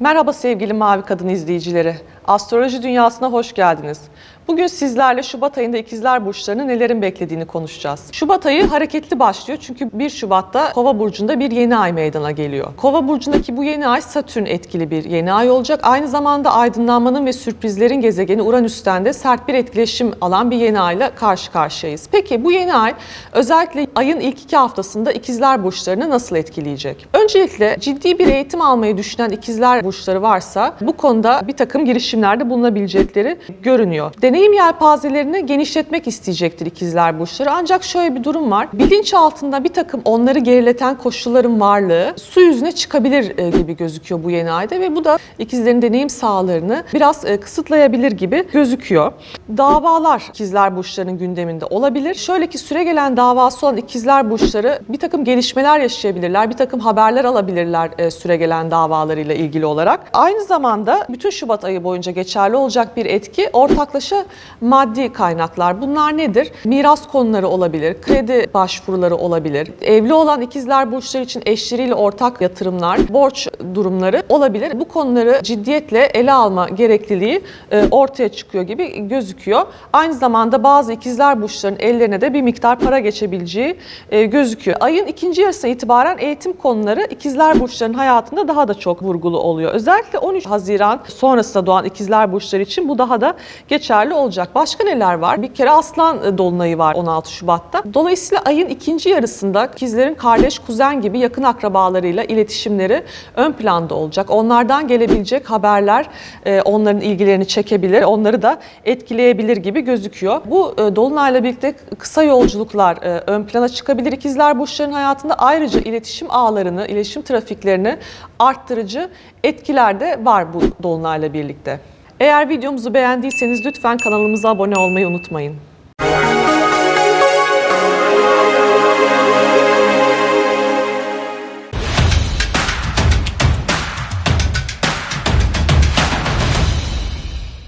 Merhaba sevgili Mavi Kadın izleyicileri. Astroloji dünyasına hoş geldiniz. Bugün sizlerle Şubat ayında ikizler burçlarını nelerin beklediğini konuşacağız. Şubat ayı hareketli başlıyor çünkü 1 Şubat'ta Kova burcunda bir yeni ay meydana geliyor. Kova burcundaki bu yeni ay Satürn etkili bir yeni ay olacak. Aynı zamanda aydınlanmanın ve sürprizlerin gezegeni Uranüs'ten de sert bir etkileşim alan bir yeni ayla karşı karşıyayız. Peki bu yeni ay özellikle ayın ilk iki haftasında ikizler burçlarını nasıl etkileyecek? Öncelikle ciddi bir eğitim almayı düşünen ikizler burçları varsa bu konuda bir takım girişimlerde bulunabilecekleri görünüyor. Deneyim yelpazelerini genişletmek isteyecektir ikizler burçları. Ancak şöyle bir durum var. Bilinç altında bir takım onları gerileten koşulların varlığı su yüzüne çıkabilir e, gibi gözüküyor bu yeni ayda ve bu da ikizlerin deneyim sahalarını biraz e, kısıtlayabilir gibi gözüküyor. Davalar ikizler burçlarının gündeminde olabilir. Şöyle ki süre gelen davası olan ikizler burçları bir takım gelişmeler yaşayabilirler, bir takım haberler alabilirler e, süre gelen davalarıyla ilgili olarak. Aynı zamanda bütün Şubat ayı boyunca geçerli olacak bir etki ortaklaşa maddi kaynaklar. Bunlar nedir? Miras konuları olabilir, kredi başvuruları olabilir. Evli olan ikizler burçları için eşleriyle ortak yatırımlar, borç durumları olabilir. Bu konuları ciddiyetle ele alma gerekliliği e, ortaya çıkıyor gibi gözüküyor. Aynı zamanda bazı ikizler burçlarının ellerine de bir miktar para geçebileceği e, gözüküyor. Ayın ikinci yarısına itibaren eğitim konuları ikizler burçlarının hayatında daha da çok vurgulu oluyor. Özellikle 13 Haziran sonrasında doğan ikizler burçları için bu daha da geçerli olacak. Başka neler var? Bir kere Aslan e, Dolunay'ı var 16 Şubat'ta. Dolayısıyla ayın ikinci yarısında ikizlerin kardeş, kuzen gibi yakın akrabalarıyla iletişimleri ön planda olacak. Onlardan gelebilecek haberler e, onların ilgilerini çekebilir, onları da etkileyebilir gibi gözüküyor. Bu e, Dolunay'la birlikte kısa yolculuklar ön plana çıkabilir ikizler burçların hayatında. Ayrıca iletişim ağlarını, iletişim trafiklerini arttırıcı etkiler de var bu Dolunay'la birlikte. Eğer videomuzu beğendiyseniz lütfen kanalımıza abone olmayı unutmayın.